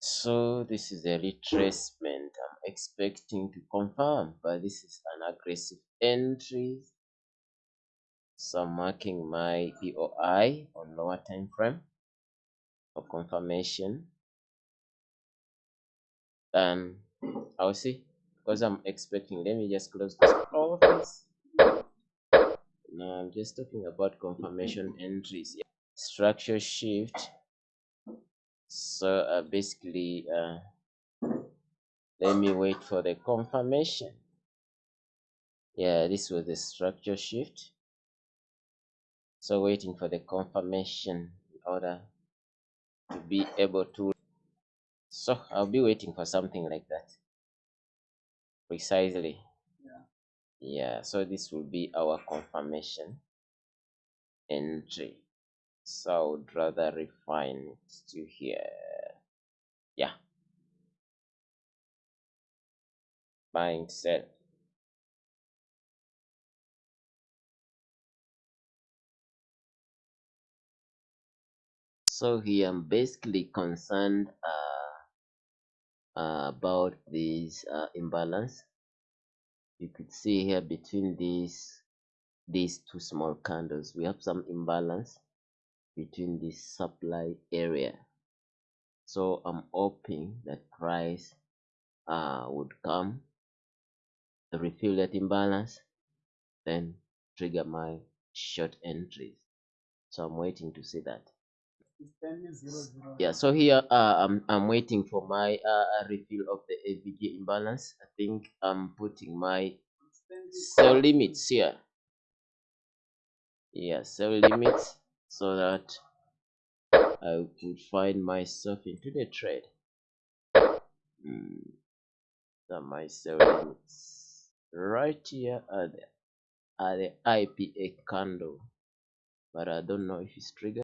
so this is a retracement i'm expecting to confirm but this is an aggressive entry. So i'm marking my poi on lower time frame for confirmation. Um, and i'll see because i'm expecting let me just close this office now i'm just talking about confirmation entries. Structure shift so uh, basically uh, let me wait for the confirmation. Yeah this was the structure shift. So waiting for the confirmation in order to be able to so i'll be waiting for something like that. Precisely. Yeah. yeah so this will be our confirmation entry so i would rather refine it to here yeah. Buying sell so here i'm basically concerned uh, uh, about this uh, imbalance. You could see here between these these two small candles. We have some imbalance between this supply area. So i'm hoping that price uh, would come refill that imbalance then trigger my short entries. So i'm waiting to see that. It's 10 zero zero. yeah so here uh, i'm i'm waiting for my uh, refill of the FVG imbalance. I think i'm putting my sell limits here. Yeah sell limits so that i could find myself into the trade. Mm, that my sell limits right here at the, at the ipa candle but i don't know if it's triggered